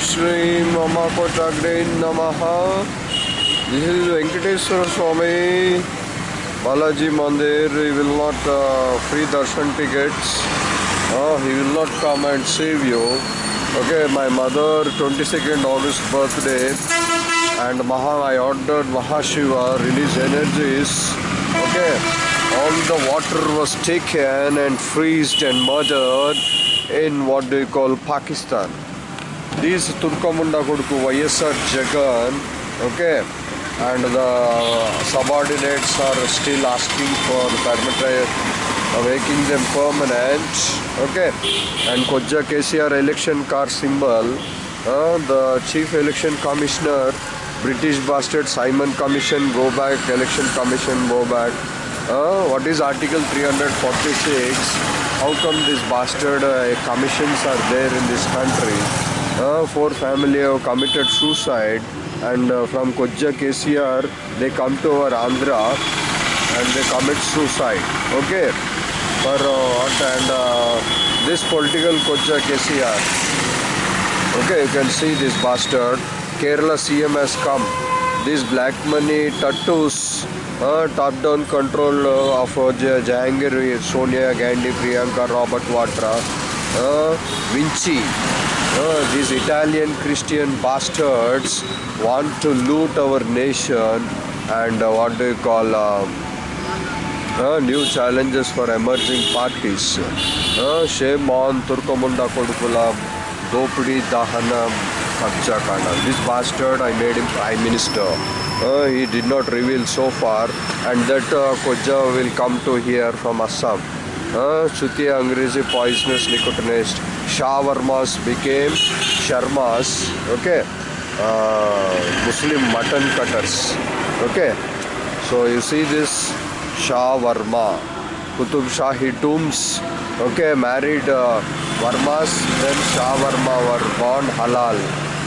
Shreem Amma Kotagre Namaha. This is Venkateswara Swami Balaji Mandir. He will not uh, free darshan tickets. Uh, he will not come and save you. Okay, my mother 22nd August birthday and Maha I ordered Mahashiva release energies. Okay, all the water was taken and freezed and murdered in what do you call Pakistan. These Turkamunda Koduku YSR Jagan, okay, and the subordinates are still asking for permit, uh, making them permanent, okay, and Koja KCR election car symbol, uh, the chief election commissioner, British bastard Simon Commission, go back, election commission, go back. Uh, what is Article 346? How come these bastard uh, commissions are there in this country? Four family have committed suicide and from कोज्जा के they come to our Andhra and they commit suicide okay पर and this political कोज्जा K C R okay you can see this bastard Kerala C M come this black money टट्टूस top down control of Jahangir Sonia Gandhi Priyanka Robert Vadra Vinci These Italian Christian bastards want to loot our nation and uh, what do you call uh, uh, new challenges for emerging parties. Uh, shame on Turkamunda Kodukula, Dopudi Dahana Kabja Kanda. This bastard, I made him Prime Minister. Uh, he did not reveal so far, and that uh, Koja will come to here from Assam. Uh, Angrezi poisonous nicotinist. Shawarmas became Sharmas. Okay. Uh, Muslim mutton cutters. Okay. So you see this Shah Varma, Qutub Shahi tombs. Okay, married uh, Varmas, then Shah Varma were born halal.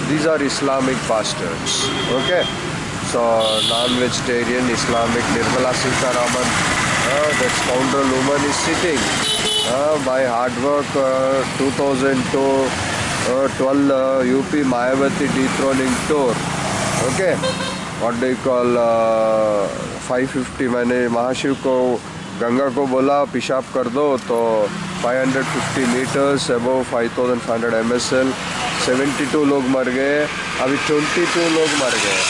These are Islamic bastards. Okay, so non-vegetarian Islamic Nirmala Sitaraman, uh, that scoundrel woman is sitting uh, by hard work. Uh, 2002, uh, 12 uh, UP Mayavati dethroning tour. Okay, what do you call uh, 550 मैंने महाशिव को गंगा को बोला पेशाब कर दो तो 550 meters above 5500 M S L 72 लोग मर गए अभी 22 लोग मर गए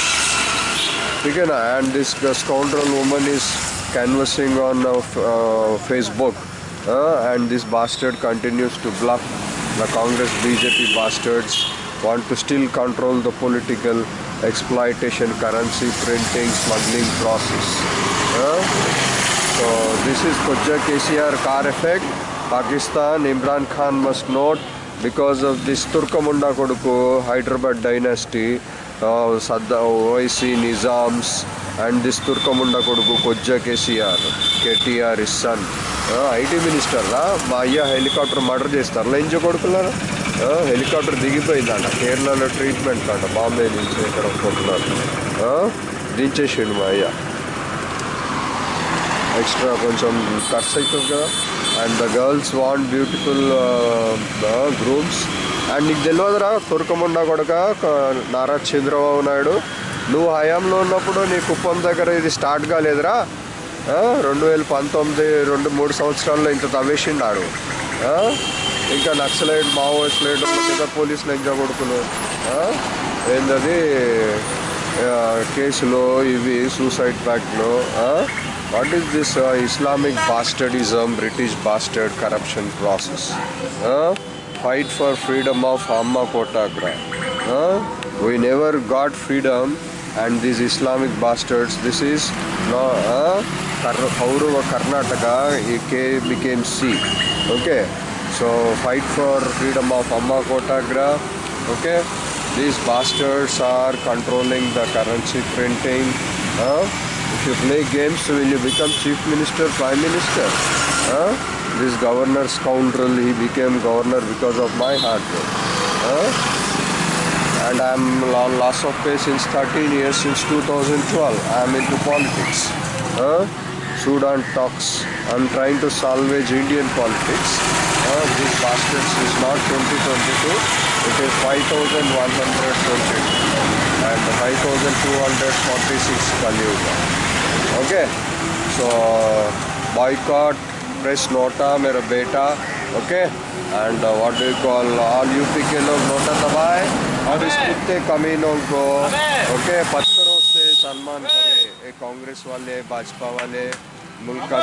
ठीक है ना and this scoundrel woman is canvassing on uh, uh, Facebook uh, and this bastard continues to bluff. The Congress BJP bastards want to still control the political exploitation currency printing smuggling process. Uh, so this is Kujja KCR car effect. Pakistan Imran Khan must note because of this Turkamunda Koduku Hyderabad dynasty uh, Saddam OIC Nizams and this తుర్కముండ కొడుకు కొజ్జా KCR KTR his IT మినిస్టర్లా మా అయ్య helicopter murder చేస్తారులా ఇంజో కొడుకులారా? Helicopter దిగిపోయిందంట. కేరళలో ట్రీట్మెంట్ అంట బాంబే నుంచి ఇక్కడ కొడుకున్నారు దించేసిండు మా అయ్య. ఎక్స్ట్రా కొంచెం ఖర్చు అవుతుంది కదా. And the girls want beautiful grooms and నీకు తెలియదురా తుర్కముండ కొడక నారా చంద్రబాబు నాయుడు? నువ్వు హయాంలో ఉన్నప్పుడు నీ కుప్పం దగ్గర ఇది స్టార్ట్ కాలేదురా రెండు వేల పంతొమ్మిది రెండు మూడు సంవత్సరాల్లో ఇంత తవ్వేసిండాడు. ఇంకా నక్సలైట్ మావోయిస్టులు ఇంకా పోలీసులు ఎంజా కొడుకులు. ఏంటది ఏందది? కేసులో ఇవి suicide ప్యాక్ట్లు what is this Islamic bastardism British bastard corruption process fight for freedom of అమ్మ కోటాగ్రా we never got freedom and these Islamic bastards. This is no uh, Kar- Kaurava Karnataka. It became C. Okay, so fight for freedom of Amma Kotagra. Okay, these bastards are controlling the currency printing. Uh, if you play games, will you become chief minister, prime minister? Uh, this governor scoundrel, he became governor because of my hard work. Uh, and I'm on loss of pay since 13 years since 2012 I'm into politics? Sudan talks. I'm trying to salvage Indian politics. This bastards is not 2022 it is 5122 and 5246 Kaliyuga okay? So boycott press nota mera beta. Okay? And uh, what do you call all you pick nota dabaye और इस कुत्ते कमीनों को। Okay पत्थरों से सम्मान करे कांग्रेस वाले भाजपा वाले मुल्क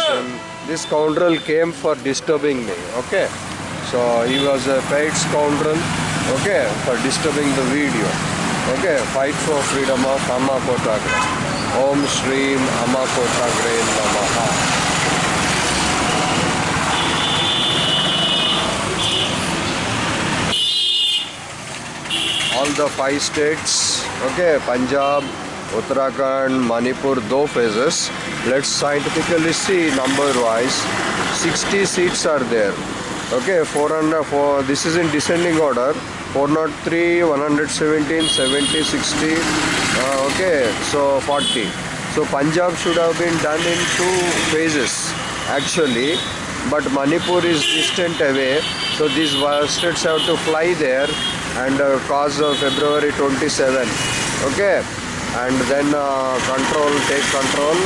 this scoundrel came for disturbing me okay so he was a paid scoundrel okay for disturbing the video okay fight for freedom of अमा कोटाग्रे ओम श्रीम अमा कोटाग्रे नमः all the five states. Okay punjab uttarakhand manipur two phases. Let's scientifically see number wise 60 seats are there. Okay 400 for this is in descending order. 403 117 70 60 uh, okay so 40 so punjab should have been done in two phases actually. But manipur is distant away. So these states have to fly there and uh, cause February 27 okay? And then uh, control take control.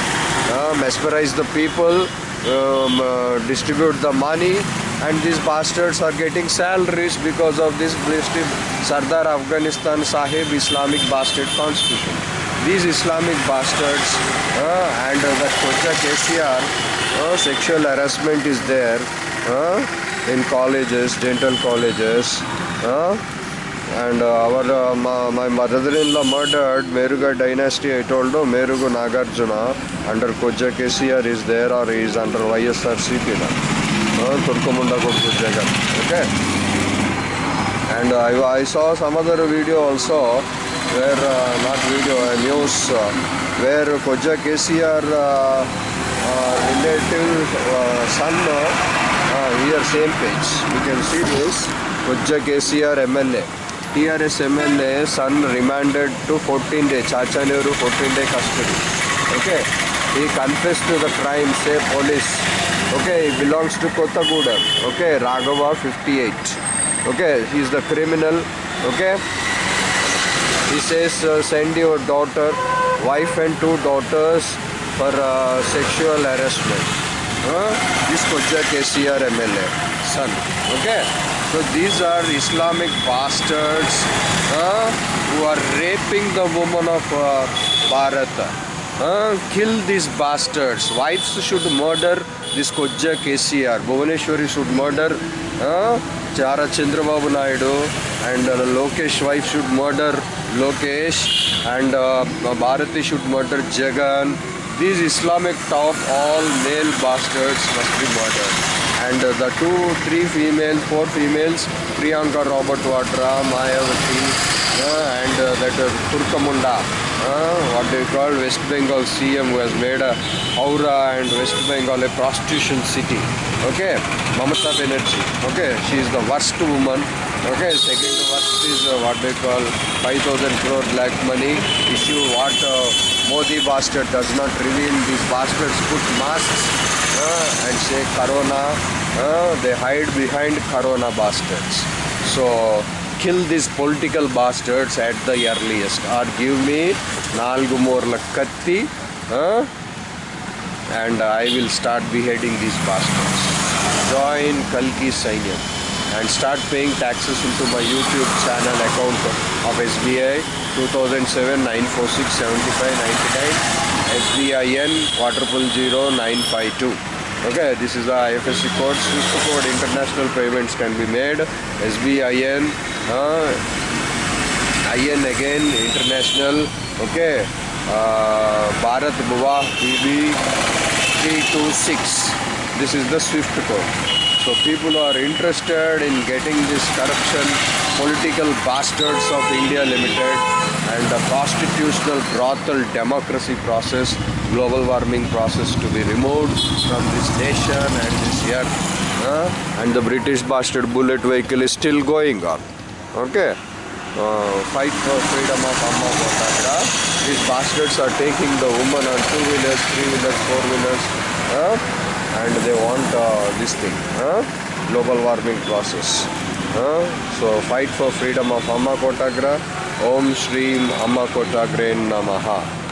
Uh, mesmerize the people. Um, distribute the money. And these bastards are getting salaries because of this blessed Sardar Afghanistan Sahib Islamic bastard constitution. These Islamic bastards uh, and uh, that Koja KCR uh, sexual harassment is there uh, in colleges dental colleges uh, and uh, our uh, my, mother-in-law murdered Meruga dynasty I told you Merugu Nagarjuna under Koja KCR is there or is under YSRCP now. Uh, Jagan okay? And I, I saw some other video also where uh, not video a news uh, where Koja KCR uh, uh, relative uh, son uh, uh, here same page. You can see this. Koja KCR MLA TRS M L A son remanded to fourteen day चाचा fourteen day custody okay confess to the crime say police okay belongs to कोगूड okay Raghav fifty eight okay is the criminal okay says send your daughter wife and two daughters for sexual harassment is कोजा C R M L A son okay? So these are Islamic bastards uh, who are raping the woman of uh, Bharat. Uh, kill these bastards. Wives should murder this Koja KCR. Bhuvaneshwari should murder uh, Chara Chandrababu Naidu and uh, Lokesh wife should murder Lokesh and uh, Bharati should murder Jagan. These Islamic top all male bastards must be murdered and the two, three females, four females, Priyanka Robert Vadra, Mayawati, uh, and uh, that uh, Turkamunda, uh, what they call West Bengal CM who has made a Aura and West Bengal a prostitution city. Okay, Mamata Banerjee. Okay, she is the worst woman. Okay, second worst is uh, what they call 5000 crore black money issue. What uh, Modi bastard does not reveal. These bastards put masks uh, and say corona uh, they hide behind corona bastards. So kill these political bastards at the earliest. Or give me Nalgumur morla katti and i will start beheading these bastards. Join kalki sainyam and start paying taxes into my youtube channel account of sbi 2007 946 75 99 SBIN quadruple zero nine five two. Okay, this is the IFSC code. Swift code international payments can be made. SBIN, uh, IN again international. Okay, uh, Bharat Bhuva BB three two six. This is the Swift code. So people are interested in getting this corruption, political bastards of India Limited and the constitutional brothel democracy process, global warming process to be removed from this nation and this earth. huh? and the British bastard bullet vehicle is still going on. Okay. Uh, fight for freedom of Amma Kotagra. These bastards are taking the woman on two wheelers, three wheelers, four wheelers, huh? and they want uh, this thing, global warming process. so fight for freedom of Amma Kotagra. Om Shreem Amma Kotagre Namaha.